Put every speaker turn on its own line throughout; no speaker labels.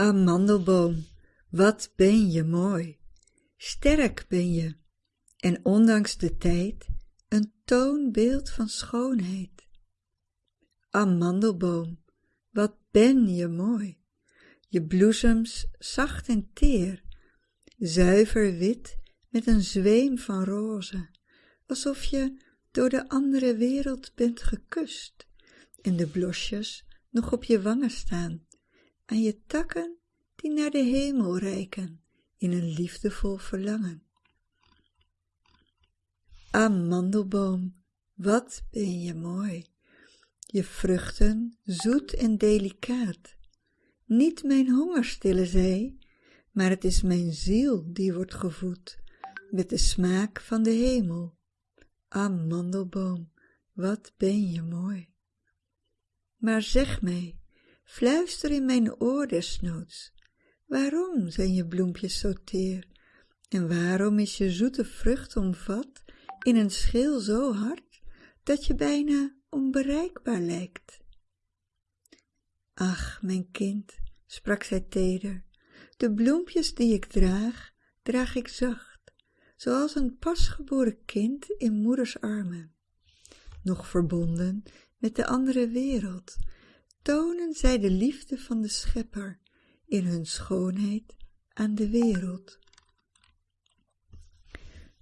Amandelboom, wat ben je mooi. Sterk ben je en ondanks de tijd een toonbeeld van schoonheid. Amandelboom, wat ben je mooi. Je bloesems zacht en teer, zuiver wit met een zweem van roze, alsof je door de andere wereld bent gekust en de blosjes nog op je wangen staan, aan je takken die naar de hemel reiken in een liefdevol verlangen. Amandelboom, wat ben je mooi, je vruchten zoet en delicaat. Niet mijn honger stillen zij, maar het is mijn ziel die wordt gevoed met de smaak van de hemel. Amandelboom, wat ben je mooi. Maar zeg mij, fluister in mijn oor desnoods, waarom zijn je bloempjes zo teer? En waarom is je zoete vrucht omvat in een schil zo hard, dat je bijna onbereikbaar lijkt? Ach, mijn kind, sprak zij teder, de bloempjes die ik draag, draag ik zacht, zoals een pasgeboren kind in moeders armen. Nog verbonden met de andere wereld, tonen zij de liefde van de schepper in hun schoonheid aan de wereld.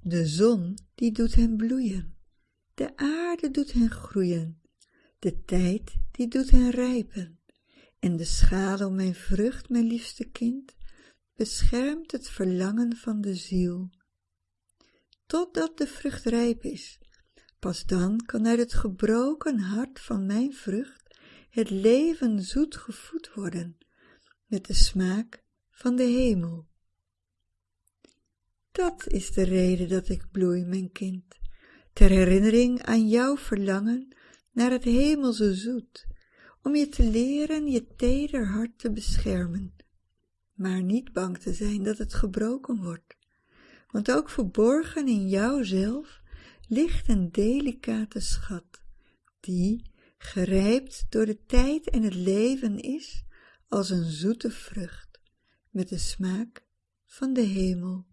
De zon die doet hen bloeien, de aarde doet hen groeien, de tijd die doet hen rijpen, en de schaduw mijn vrucht, mijn liefste kind, beschermt het verlangen van de ziel. Totdat de vrucht rijp is, pas dan kan uit het gebroken hart van mijn vrucht het leven zoet gevoed worden met de smaak van de hemel. Dat is de reden dat ik bloei, mijn kind, ter herinnering aan jouw verlangen naar het hemelse zoet, om je te leren je teder hart te beschermen, maar niet bang te zijn dat het gebroken wordt, want ook verborgen in jouzelf ligt een delicate schat, die, gerijpt door de tijd en het leven is, als een zoete vrucht, met de smaak van de hemel.